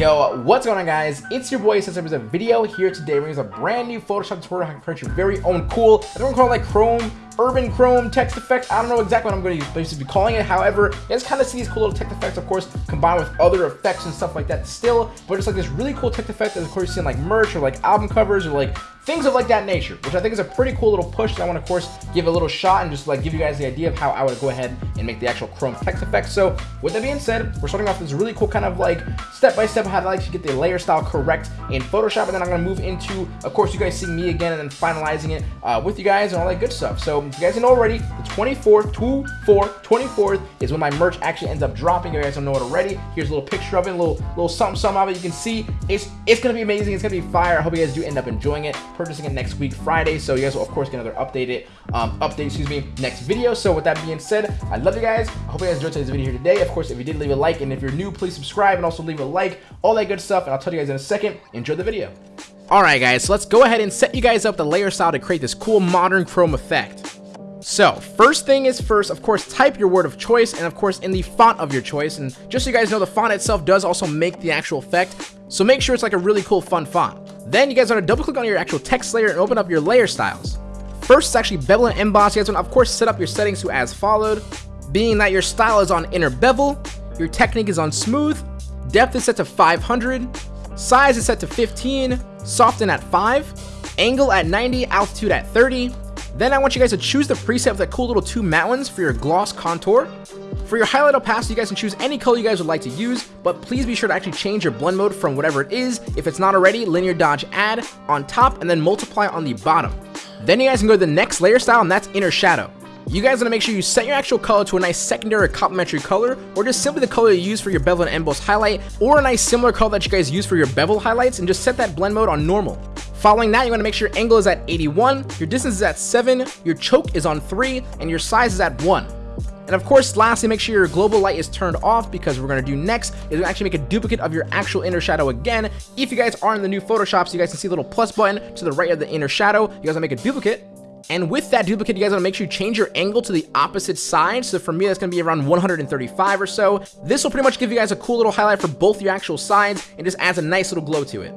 Yo, what's going on guys? It's your boy since there was a video here today bringing us a brand new Photoshop tutorial how to create your very own cool, I don't call it like Chrome, Urban Chrome text effect. I don't know exactly what I'm going to basically be calling it. However, you kind of see these cool little text effects, of course, combined with other effects and stuff like that still, but it's like this really cool text effect that of course you see in like merch or like album covers or like things of like that nature, which I think is a pretty cool little push that I want to, of course, give a little shot and just like give you guys the idea of how I would go ahead and make the actual Chrome text effect. So with that being said, we're starting off this really cool kind of like step-by-step -step how to like get the layer style correct in Photoshop. And then I'm going to move into, of course, you guys seeing me again and then finalizing it uh, with you guys and all that good stuff. So if you guys know already, the 24th, 2, 4, 24th is when my merch actually ends up dropping. You guys don't know it already. Here's a little picture of it, a little, little something, something of it. You can see it's, it's going to be amazing. It's going to be fire. I hope you guys do end up enjoying it, purchasing it next week, Friday. So you guys will, of course, get another updated um, update, excuse me, next video. So with that being said, I love you guys. I hope you guys enjoyed today's video here today. Of course, if you did, leave a like. And if you're new, please subscribe and also leave a like, all that good stuff. And I'll tell you guys in a second. Enjoy the video. Alright guys, so let's go ahead and set you guys up the layer style to create this cool modern chrome effect. So, first thing is first, of course, type your word of choice, and of course, in the font of your choice. And just so you guys know, the font itself does also make the actual effect, so make sure it's like a really cool, fun font. Then you guys want to double click on your actual text layer and open up your layer styles. First, it's actually bevel and emboss. You guys want to, of course, set up your settings to as followed, being that your style is on inner bevel, your technique is on smooth, depth is set to 500, size is set to 15, soften at 5, angle at 90, altitude at 30, then I want you guys to choose the preset with that cool little two matte ones for your gloss contour. For your highlight opacity, you guys can choose any color you guys would like to use, but please be sure to actually change your blend mode from whatever it is. If it's not already, linear dodge add on top and then multiply on the bottom. Then you guys can go to the next layer style and that's inner shadow. You guys want to make sure you set your actual color to a nice secondary or complementary color, or just simply the color you use for your bevel and emboss highlight, or a nice similar color that you guys use for your bevel highlights, and just set that blend mode on normal. Following that, you want to make sure your angle is at 81, your distance is at 7, your choke is on 3, and your size is at 1. And of course, lastly, make sure your global light is turned off because we're going to do next is actually make a duplicate of your actual inner shadow again. If you guys are in the new Photoshop, so you guys can see the little plus button to the right of the inner shadow, you guys want to make a duplicate. And with that duplicate, you guys want to make sure you change your angle to the opposite side. So for me, that's going to be around 135 or so. This will pretty much give you guys a cool little highlight for both your actual sides and just adds a nice little glow to it.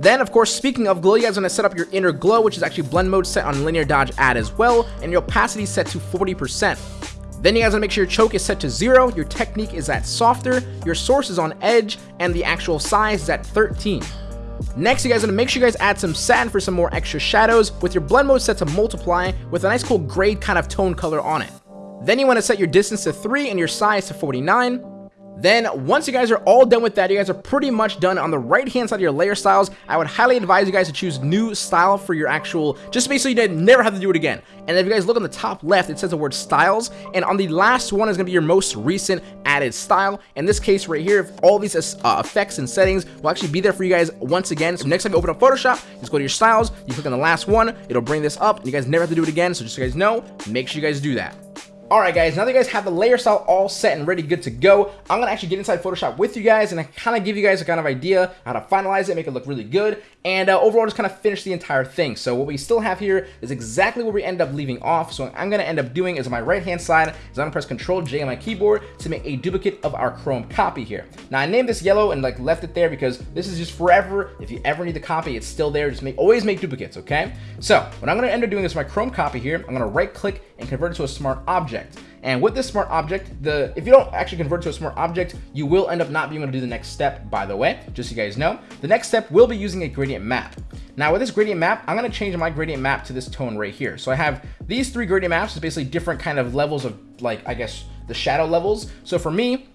Then, of course, speaking of glow, you guys want to set up your inner glow, which is actually blend mode set on linear dodge add as well, and your opacity set to 40%. Then you guys want to make sure your choke is set to 0, your technique is at softer, your source is on edge, and the actual size is at 13. Next, you guys want to make sure you guys add some satin for some more extra shadows with your blend mode set to multiply with a nice cool gray kind of tone color on it. Then you want to set your distance to 3 and your size to 49. Then once you guys are all done with that, you guys are pretty much done on the right hand side of your layer styles. I would highly advise you guys to choose new style for your actual, just basically you never have to do it again. And if you guys look on the top left, it says the word styles. And on the last one is going to be your most recent added style. In this case right here, all these uh, effects and settings will actually be there for you guys once again. So next time you open up Photoshop, just go to your styles, you click on the last one, it'll bring this up, and you guys never have to do it again. So just so you guys know, make sure you guys do that. Alright guys, now that you guys have the layer style all set and ready good to go, I'm going to actually get inside Photoshop with you guys and I kind of give you guys a kind of idea how to finalize it, make it look really good, and uh, overall just kind of finish the entire thing. So what we still have here is exactly where we end up leaving off. So what I'm going to end up doing is on my right hand side is I'm going to press Control J on my keyboard to make a duplicate of our Chrome copy here. Now I named this yellow and like left it there because this is just forever. If you ever need the copy, it's still there. Just make always make duplicates, okay? So what I'm going to end up doing is my Chrome copy here. I'm going to right click and convert it to a smart object. And with this smart object, the if you don't actually convert to a smart object, you will end up not being able to do the next step, by the way, just so you guys know. The next step will be using a gradient map. Now with this gradient map, I'm going to change my gradient map to this tone right here. So I have these three gradient maps, is basically different kind of levels of like, I guess, the shadow levels. So for me,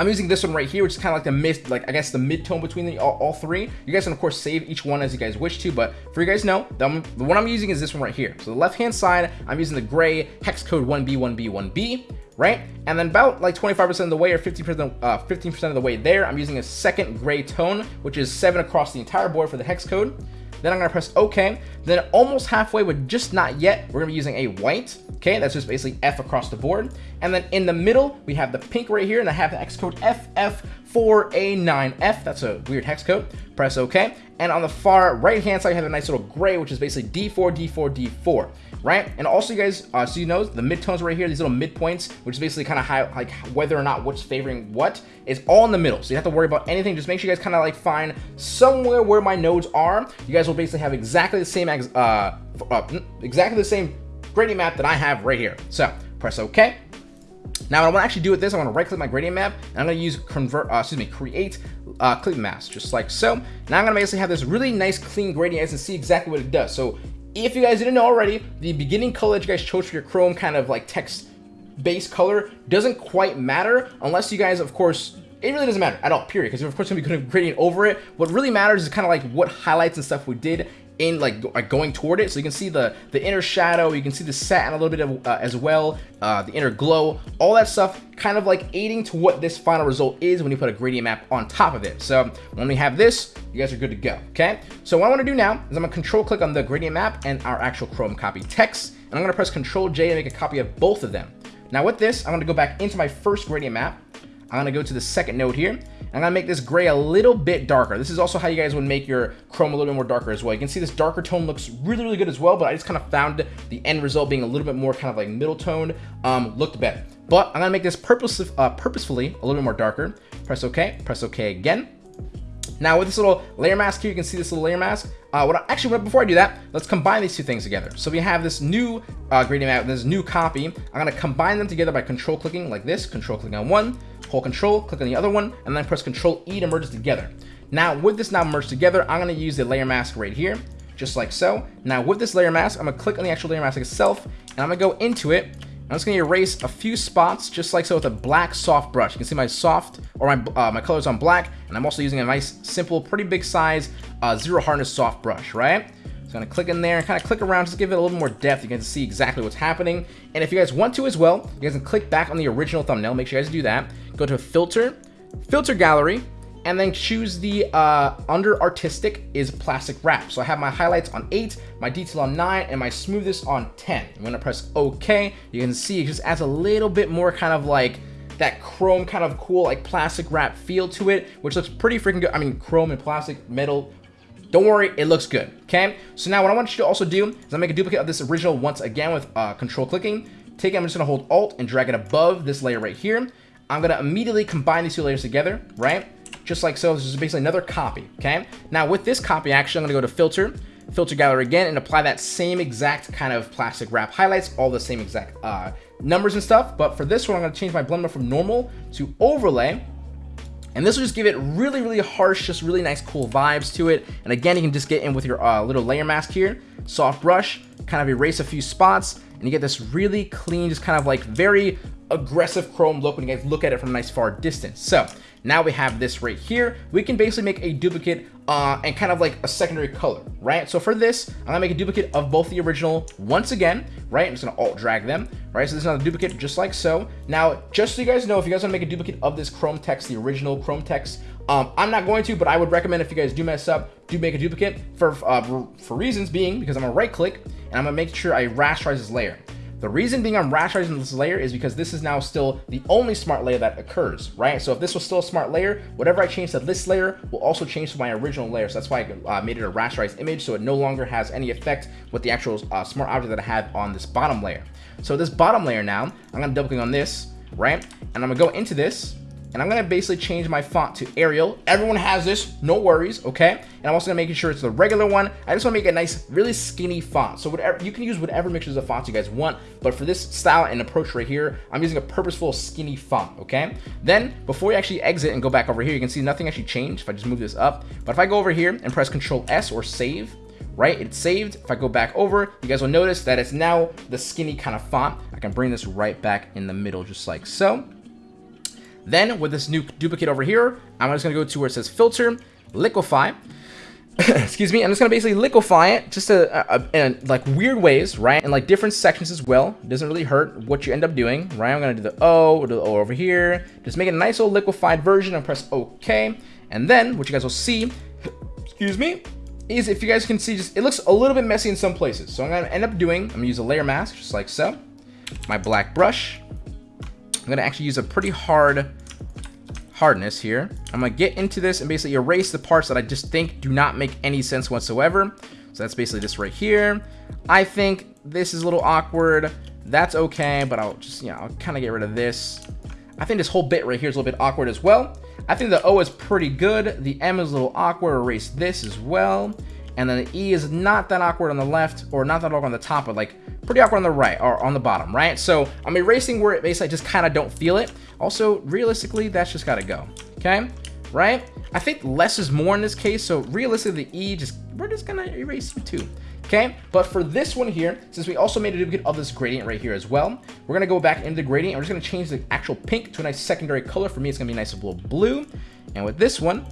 I'm using this one right here, which is kind of like the mid, like I guess the mid tone between the, all, all, three. You guys can of course save each one as you guys wish to, but for you guys know, the, the one I'm using is this one right here. So the left hand side, I'm using the gray hex code 1B, 1B, 1B, right? And then about like 25% of the way or 50% uh, 15% of the way there, I'm using a second gray tone, which is seven across the entire board for the hex code. Then I'm gonna press OK. Then almost halfway, but just not yet, we're gonna be using a white. Okay, that's just basically F across the board. And then in the middle, we have the pink right here, and I have the hex code FF4A9F. That's a weird hex code. Press OK. And on the far right-hand side, you have a nice little gray, which is basically D4, D4, D4, right? And also, you guys, uh, so you know, the midtones right here, these little midpoints, which is basically kind of high, like whether or not what's favoring what, is all in the middle. So you have to worry about anything. Just make sure you guys kind of like find somewhere where my nodes are. You guys will basically have exactly the same, uh, uh, exactly the same gradient map that I have right here. So press OK. Now, what I want to actually do with this, I want to right click my gradient map, and I'm going to use convert, uh, excuse me, create uh, clip mask, just like so. Now I'm going to basically have this really nice clean gradient and see exactly what it does. So if you guys didn't know already, the beginning color that you guys chose for your Chrome kind of like text base color doesn't quite matter unless you guys, of course, it really doesn't matter at all, period. Because of course, to be gradient over it. What really matters is kind of like what highlights and stuff we did in like, going toward it. So you can see the, the inner shadow, you can see the satin a little bit of, uh, as well, uh, the inner glow, all that stuff kind of like aiding to what this final result is when you put a gradient map on top of it. So when we have this, you guys are good to go, okay? So what I wanna do now is I'm gonna control click on the gradient map and our actual Chrome copy text, and I'm gonna press control J and make a copy of both of them. Now with this, I'm gonna go back into my first gradient map. I'm gonna go to the second node here, I'm gonna make this gray a little bit darker. This is also how you guys would make your chrome a little bit more darker as well. You can see this darker tone looks really, really good as well, but I just kind of found the end result being a little bit more kind of like middle tone um, looked better. But I'm gonna make this purpose, uh, purposefully a little bit more darker. Press OK, press OK again. Now with this little layer mask here, you can see this little layer mask. Uh, what I, actually, before I do that, let's combine these two things together. So we have this new uh, gradient map, this new copy. I'm gonna combine them together by control clicking like this, control clicking on one, hold control, click on the other one, and then press control E to merge it together. Now with this now merged together, I'm gonna use the layer mask right here, just like so. Now with this layer mask, I'm gonna click on the actual layer mask itself, and I'm gonna go into it, I'm just gonna erase a few spots, just like so with a black soft brush. You can see my soft, or my, uh, my colors on black, and I'm also using a nice, simple, pretty big size, uh, zero hardness soft brush, right? So I'm gonna click in there and kind of click around, just give it a little more depth. You can see exactly what's happening. And if you guys want to as well, you guys can click back on the original thumbnail. Make sure you guys do that. Go to filter, filter gallery, and then choose the uh, under artistic is plastic wrap. So I have my highlights on 8, my detail on 9, and my smoothness on 10. I'm gonna press OK. You can see it just adds a little bit more kind of like that chrome kind of cool like plastic wrap feel to it, which looks pretty freaking good. I mean, chrome and plastic metal don't worry, it looks good, okay? So now what I want you to also do is I make a duplicate of this original once again with uh, control clicking. Take it, I'm just gonna hold alt and drag it above this layer right here. I'm gonna immediately combine these two layers together, right? Just like so, this is basically another copy, okay? Now with this copy, actually, I'm gonna go to filter, filter gallery again, and apply that same exact kind of plastic wrap highlights, all the same exact uh, numbers and stuff. But for this one, I'm gonna change my blend mode from normal to overlay, and this will just give it really, really harsh, just really nice, cool vibes to it. And again, you can just get in with your uh, little layer mask here, soft brush, kind of erase a few spots, and you get this really clean, just kind of like very aggressive chrome look when you guys look at it from a nice far distance. So now we have this right here. We can basically make a duplicate uh, and kind of like a secondary color, right? So for this, I'm gonna make a duplicate of both the original once again, right? I'm just gonna alt drag them, right? So this is another duplicate just like so. Now, just so you guys know, if you guys wanna make a duplicate of this Chrome text, the original Chrome text, um, I'm not going to, but I would recommend if you guys do mess up, do make a duplicate for, uh, for reasons being because I'm gonna right click and I'm gonna make sure I rasterize this layer. The reason being I'm rasterizing this layer is because this is now still the only smart layer that occurs, right? So if this was still a smart layer, whatever I change to this layer will also change to my original layer. So that's why I uh, made it a rasterized image so it no longer has any effect with the actual uh, smart object that I have on this bottom layer. So this bottom layer now, I'm gonna double click on this, right? And I'm gonna go into this and I'm gonna basically change my font to Arial. Everyone has this, no worries, okay? And I'm also gonna make sure it's the regular one. I just wanna make a nice, really skinny font. So whatever you can use whatever mixtures of fonts you guys want, but for this style and approach right here, I'm using a purposeful skinny font, okay? Then before you actually exit and go back over here, you can see nothing actually changed if I just move this up. But if I go over here and press Control S or save, right? It's saved. If I go back over, you guys will notice that it's now the skinny kind of font. I can bring this right back in the middle just like so. Then with this new duplicate over here, I'm just gonna go to where it says filter, liquify. Excuse me, I'm just gonna basically liquify it just a, a, uh, uh, in like weird ways, right? And like different sections as well. Doesn't really hurt what you end up doing, right? I'm gonna do the O, do the O over here. Just make a nice old liquefied version and press OK. And then what you guys will see, excuse me, is if you guys can see, just it looks a little bit messy in some places. So I'm gonna end up doing, I'm gonna use a layer mask just like so. my black brush. I'm to actually use a pretty hard hardness here. I'm to get into this and basically erase the parts that I just think do not make any sense whatsoever. So that's basically this right here. I think this is a little awkward. That's okay, but I'll just, you know, I'll kind of get rid of this. I think this whole bit right here is a little bit awkward as well. I think the O is pretty good. The M is a little awkward. Erase this as well. And then the E is not that awkward on the left, or not that awkward on the top, but like pretty awkward on the right, or on the bottom, right? So I'm erasing where it basically just kind of don't feel it. Also, realistically, that's just got to go, okay? Right? I think less is more in this case, so realistically, the E, just we're just to erase you too. Okay, but for this one here, since we also made a duplicate of this gradient right here as well, we're gonna go back into the gradient. we're just gonna change the actual pink to a nice secondary color. For me, it's gonna be a nice little blue. And with this one,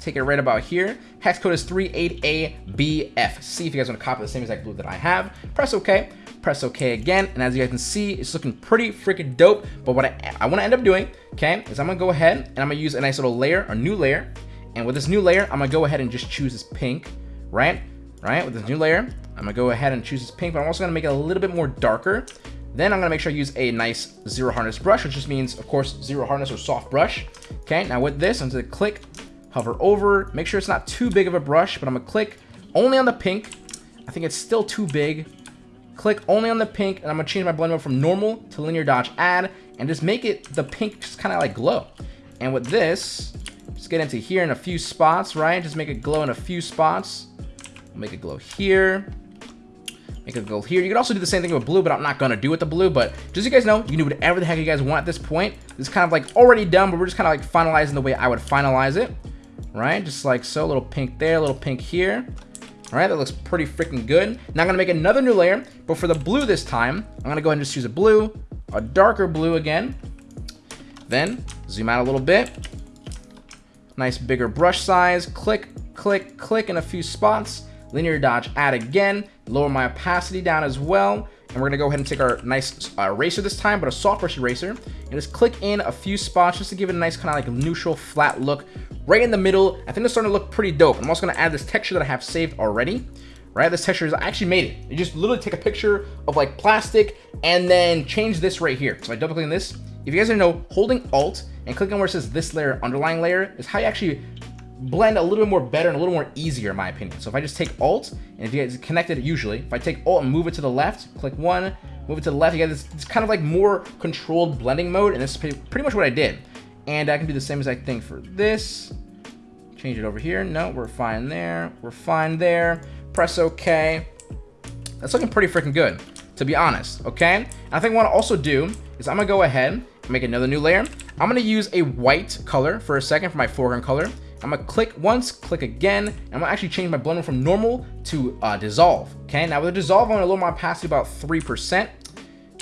take it right about here. Hex code is 38ABF. See if you guys want to copy the same exact blue that I have. Press OK. Press OK again. And as you guys can see, it's looking pretty freaking dope. But what I, I want to end up doing, okay, is I'm going to go ahead and I'm going to use a nice little layer, a new layer. And with this new layer, I'm going to go ahead and just choose this pink, right? Right, with this new layer, I'm going to go ahead and choose this pink, but I'm also going to make it a little bit more darker. Then I'm going to make sure I use a nice zero hardness brush, which just means, of course, zero hardness or soft brush. Okay, now with this, I'm to click hover over, make sure it's not too big of a brush, but I'm gonna click only on the pink. I think it's still too big. Click only on the pink, and I'm gonna change my blend mode from normal to linear dodge add, and just make it the pink just kind of like glow. And with this, just get into here in a few spots, right? Just make it glow in a few spots. Make it glow here. Make it glow here. You can also do the same thing with blue, but I'm not gonna do it with the blue. But just so you guys know, you can do whatever the heck you guys want at this point. This is kind of like already done, but we're just kind of like finalizing the way I would finalize it right? Just like so, a little pink there, a little pink here. All right, that looks pretty freaking good. Now I'm gonna make another new layer, but for the blue this time, I'm gonna go ahead and just use a blue, a darker blue again. Then zoom out a little bit. Nice bigger brush size, click, click, click in a few spots. Linear dodge add again, lower my opacity down as well. And we're gonna go ahead and take our nice uh, eraser this time, but a soft brush eraser, and just click in a few spots just to give it a nice kind of like neutral, flat look right in the middle. I think it's starting to look pretty dope. I'm also gonna add this texture that I have saved already. Right, this texture is I actually made it. You just literally take a picture of like plastic and then change this right here. So I double click on this. If you guys don't know, holding Alt and clicking where it says this layer, underlying layer, is how you actually blend a little bit more better and a little more easier in my opinion. So if I just take Alt, and if you guys connect it usually, if I take Alt and move it to the left, click one, move it to the left, you get this, it's kind of like more controlled blending mode, and this is pretty much what I did. And I can do the same exact thing for this. Change it over here. No, we're fine there. We're fine there. Press OK. That's looking pretty freaking good, to be honest, okay? And I think what I also do is I'm gonna go ahead and make another new layer. I'm gonna use a white color for a second for my foreground color. I'm gonna click once, click again, and I'm gonna actually change my blend from normal to uh, dissolve, okay? Now with the dissolve, I'm gonna lower my opacity about 3%.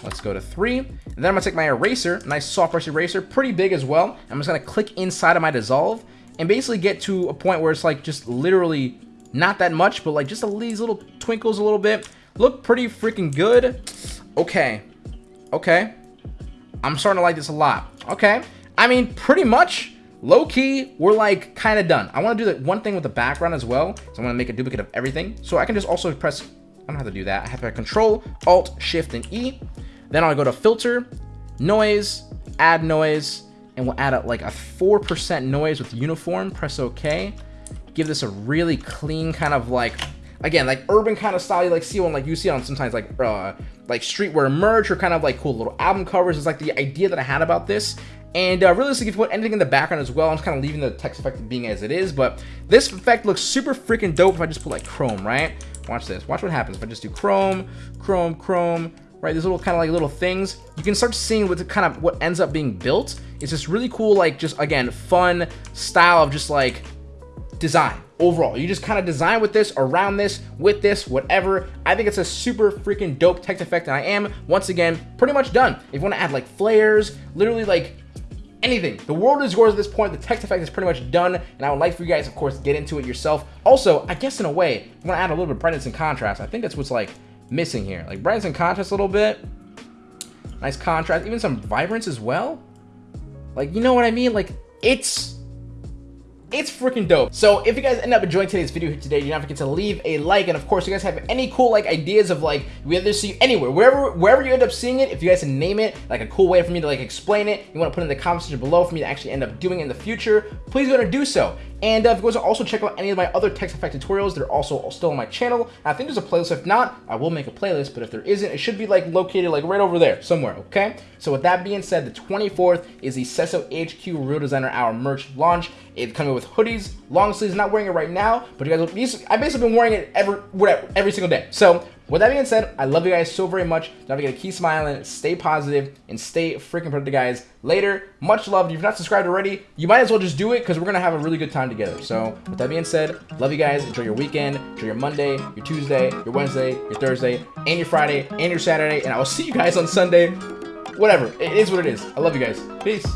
Let's go to three. And then I'm gonna take my eraser, nice soft brush eraser, pretty big as well. I'm just gonna click inside of my dissolve and basically get to a point where it's like just literally not that much, but like just these little twinkles a little bit. Look pretty freaking good. Okay. Okay. I'm starting to like this a lot. Okay. I mean, pretty much, low-key, we're like kind of done. I want to do that one thing with the background as well. So I'm going to make a duplicate of everything. So I can just also press, I don't have to do that. I have to Control, Alt, Shift, and E. Then I'll go to Filter, Noise, Add Noise, and we'll add like a 4% noise with uniform, press OK. Give this a really clean kind of like, again, like urban kind of style you like see on like you see on sometimes like uh, like streetwear merch or kind of like cool little album covers. It's like the idea that I had about this. And uh, realistically, if you put anything in the background as well, I'm just kind of leaving the text effect being as it is. But this effect looks super freaking dope if I just put like Chrome, right? Watch this. Watch what happens if I just do Chrome, Chrome, Chrome, right? These little kind of like little things. You can start seeing what the kind of what ends up being built. It's just really cool, like just again, fun style of just like design overall. You just kind of design with this, around this, with this, whatever. I think it's a super freaking dope text effect, and I am, once again, pretty much done. If you want to add like flares, literally like anything. The world is yours at this point. The text effect is pretty much done, and I would like for you guys, of course, get into it yourself. Also, I guess in a way, I want to add a little bit of brightness and contrast. I think that's what's like missing here. Like brightness and contrast a little bit. Nice contrast, even some vibrance as well. Like, you know what I mean? Like, it's It's freaking dope. So if you guys end up enjoying today's video here today, do not forget to leave a like. And of course, you guys have any cool like ideas of like we either see anywhere, wherever wherever you end up seeing it, if you guys can name it, like a cool way for me to like explain it, you want to put in the comment section below for me to actually end up doing in the future, please go and do so. And uh, if you guys also check out any of my other text effect tutorials, they're also still on my channel. I think there's a playlist. If not, I will make a playlist. But if there isn't, it should be like located like right over there somewhere. Okay. So with that being said, the 24th is the Cesso HQ Real Designer Hour merch launch. It's coming with hoodies, long sleeves. Not wearing it right now, but you guys, I've basically been wearing it every whatever every single day. So with that being said, I love you guys so very much. Don't forget to keep smiling, stay positive, and stay freaking productive, guys. Later, much love. If you're not subscribed already, you might as well just do it because we're going to have a really good time together. So, with that being said, love you guys. Enjoy your weekend. Enjoy your Monday, your Tuesday, your Wednesday, your Thursday, and your Friday, and your Saturday. And I will see you guys on Sunday. Whatever. It is what it is. I love you guys. Peace.